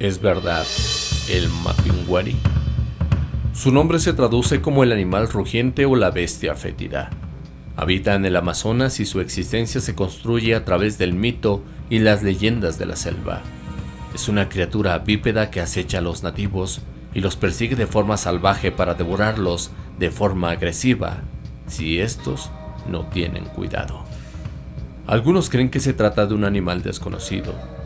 Es verdad, el Mapinguari. Su nombre se traduce como el animal rugiente o la bestia fétida. Habita en el Amazonas y su existencia se construye a través del mito y las leyendas de la selva. Es una criatura bípeda que acecha a los nativos y los persigue de forma salvaje para devorarlos de forma agresiva si estos no tienen cuidado. Algunos creen que se trata de un animal desconocido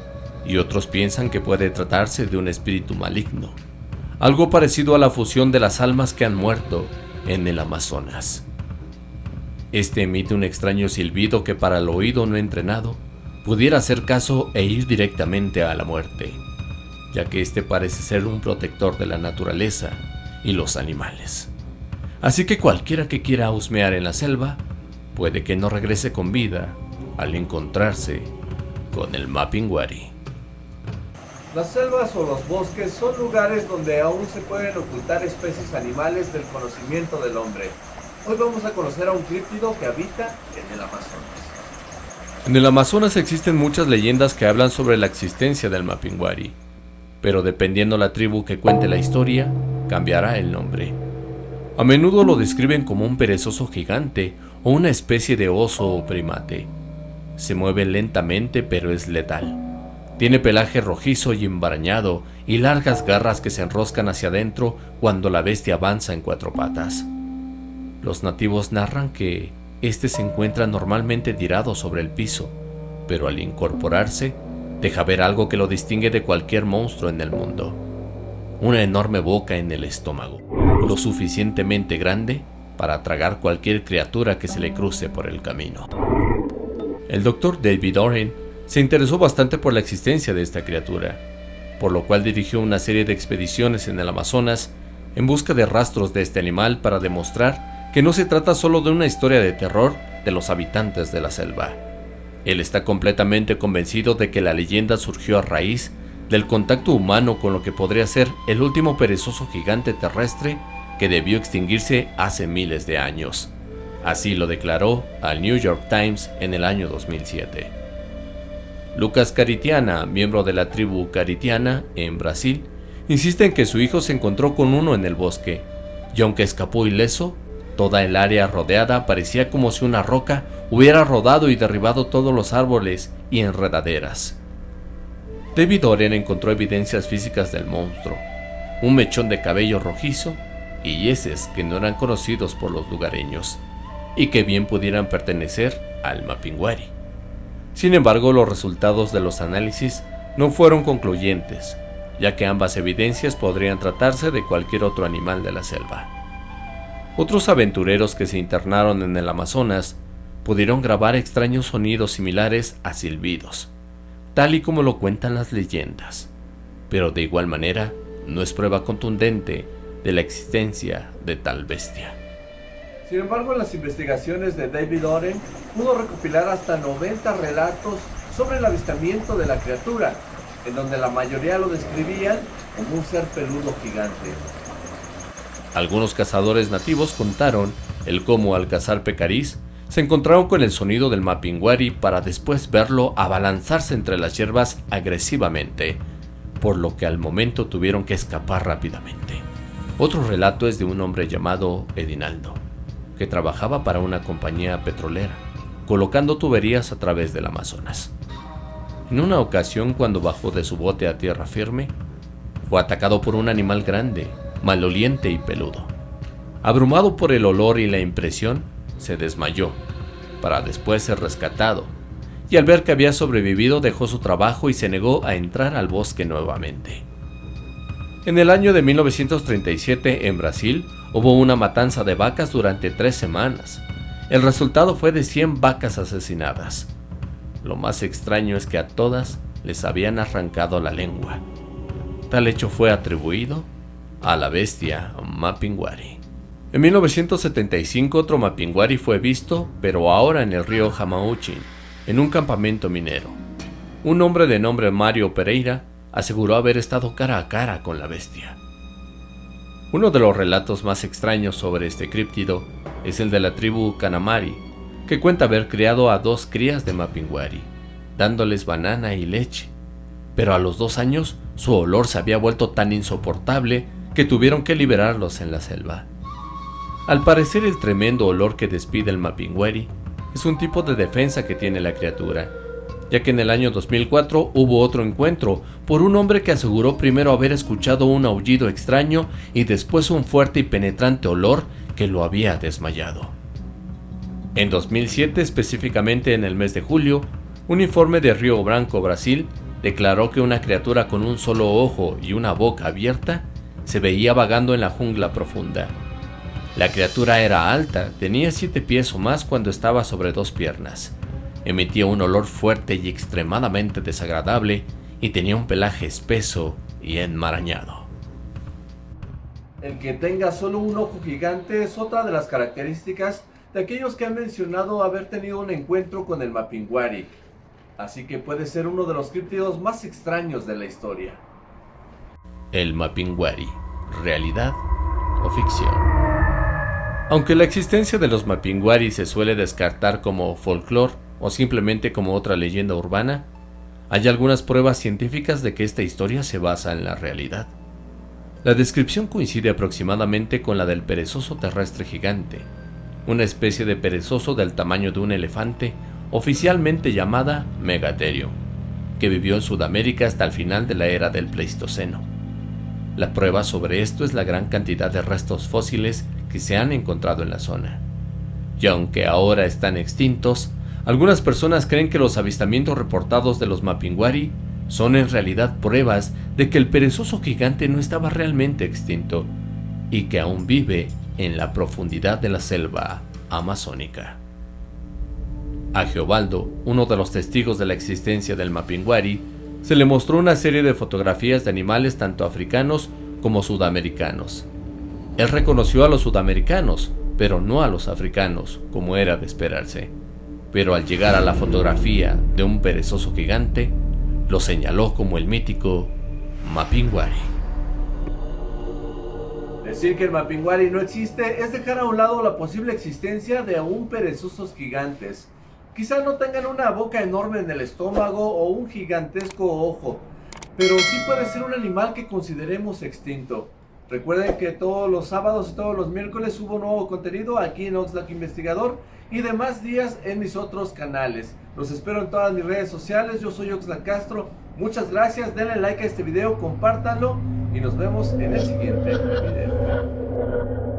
y otros piensan que puede tratarse de un espíritu maligno, algo parecido a la fusión de las almas que han muerto en el Amazonas. Este emite un extraño silbido que para el oído no entrenado pudiera hacer caso e ir directamente a la muerte, ya que este parece ser un protector de la naturaleza y los animales. Así que cualquiera que quiera husmear en la selva, puede que no regrese con vida al encontrarse con el Mapinguari. Las selvas o los bosques son lugares donde aún se pueden ocultar especies animales del conocimiento del hombre. Hoy vamos a conocer a un críptido que habita en el Amazonas. En el Amazonas existen muchas leyendas que hablan sobre la existencia del Mapinguari, pero dependiendo la tribu que cuente la historia, cambiará el nombre. A menudo lo describen como un perezoso gigante o una especie de oso o primate. Se mueve lentamente pero es letal. Tiene pelaje rojizo y embarañado y largas garras que se enroscan hacia adentro cuando la bestia avanza en cuatro patas. Los nativos narran que este se encuentra normalmente tirado sobre el piso, pero al incorporarse, deja ver algo que lo distingue de cualquier monstruo en el mundo. Una enorme boca en el estómago, lo suficientemente grande para tragar cualquier criatura que se le cruce por el camino. El doctor David Oren se interesó bastante por la existencia de esta criatura, por lo cual dirigió una serie de expediciones en el Amazonas en busca de rastros de este animal para demostrar que no se trata solo de una historia de terror de los habitantes de la selva. Él está completamente convencido de que la leyenda surgió a raíz del contacto humano con lo que podría ser el último perezoso gigante terrestre que debió extinguirse hace miles de años. Así lo declaró al New York Times en el año 2007. Lucas Caritiana, miembro de la tribu Caritiana en Brasil, insiste en que su hijo se encontró con uno en el bosque, y aunque escapó ileso, Toda el área rodeada parecía como si una roca hubiera rodado y derribado todos los árboles y enredaderas. David Oren encontró evidencias físicas del monstruo, un mechón de cabello rojizo y heces que no eran conocidos por los lugareños, y que bien pudieran pertenecer al Mapinguari. Sin embargo, los resultados de los análisis no fueron concluyentes, ya que ambas evidencias podrían tratarse de cualquier otro animal de la selva. Otros aventureros que se internaron en el Amazonas pudieron grabar extraños sonidos similares a silbidos, tal y como lo cuentan las leyendas, pero de igual manera no es prueba contundente de la existencia de tal bestia. Sin embargo, en las investigaciones de David Oren pudo recopilar hasta 90 relatos sobre el avistamiento de la criatura, en donde la mayoría lo describían como un ser peludo gigante. Algunos cazadores nativos contaron el cómo al cazar pecarís se encontraron con el sonido del mapinguari para después verlo abalanzarse entre las hierbas agresivamente, por lo que al momento tuvieron que escapar rápidamente. Otro relato es de un hombre llamado Edinaldo, que trabajaba para una compañía petrolera, colocando tuberías a través del Amazonas. En una ocasión, cuando bajó de su bote a tierra firme, fue atacado por un animal grande maloliente y peludo. Abrumado por el olor y la impresión, se desmayó, para después ser rescatado, y al ver que había sobrevivido dejó su trabajo y se negó a entrar al bosque nuevamente. En el año de 1937 en Brasil hubo una matanza de vacas durante tres semanas. El resultado fue de 100 vacas asesinadas. Lo más extraño es que a todas les habían arrancado la lengua. Tal hecho fue atribuido a la bestia Mapinguari. En 1975 otro Mapinguari fue visto, pero ahora en el río Jamauchin, en un campamento minero. Un hombre de nombre Mario Pereira aseguró haber estado cara a cara con la bestia. Uno de los relatos más extraños sobre este críptido es el de la tribu Kanamari, que cuenta haber criado a dos crías de Mapinguari, dándoles banana y leche. pero a los dos años su olor se había vuelto tan insoportable que tuvieron que liberarlos en la selva. Al parecer el tremendo olor que despide el Mapinguari es un tipo de defensa que tiene la criatura, ya que en el año 2004 hubo otro encuentro por un hombre que aseguró primero haber escuchado un aullido extraño y después un fuerte y penetrante olor que lo había desmayado. En 2007, específicamente en el mes de julio, un informe de Río Branco, Brasil, declaró que una criatura con un solo ojo y una boca abierta se veía vagando en la jungla profunda. La criatura era alta, tenía siete pies o más cuando estaba sobre dos piernas. Emitía un olor fuerte y extremadamente desagradable y tenía un pelaje espeso y enmarañado. El que tenga solo un ojo gigante es otra de las características de aquellos que han mencionado haber tenido un encuentro con el Mapinguari, así que puede ser uno de los críptidos más extraños de la historia. El Mapinguari, realidad o ficción. Aunque la existencia de los Mapinguari se suele descartar como folclore o simplemente como otra leyenda urbana, hay algunas pruebas científicas de que esta historia se basa en la realidad. La descripción coincide aproximadamente con la del perezoso terrestre gigante, una especie de perezoso del tamaño de un elefante, oficialmente llamada Megatherium, que vivió en Sudamérica hasta el final de la era del Pleistoceno. La prueba sobre esto es la gran cantidad de restos fósiles que se han encontrado en la zona. Y aunque ahora están extintos, algunas personas creen que los avistamientos reportados de los Mapinguari son en realidad pruebas de que el perezoso gigante no estaba realmente extinto y que aún vive en la profundidad de la selva amazónica. A Geobaldo, uno de los testigos de la existencia del Mapinguari, se le mostró una serie de fotografías de animales tanto africanos como sudamericanos. Él reconoció a los sudamericanos, pero no a los africanos, como era de esperarse. Pero al llegar a la fotografía de un perezoso gigante, lo señaló como el mítico Mapinguari. Decir que el Mapinguari no existe es dejar a un lado la posible existencia de aún perezosos gigantes. Quizá no tengan una boca enorme en el estómago o un gigantesco ojo, pero sí puede ser un animal que consideremos extinto. Recuerden que todos los sábados y todos los miércoles subo nuevo contenido aquí en Oxlack Investigador y demás días en mis otros canales. Los espero en todas mis redes sociales, yo soy Oxlack Castro. Muchas gracias, denle like a este video, compártanlo y nos vemos en el siguiente video.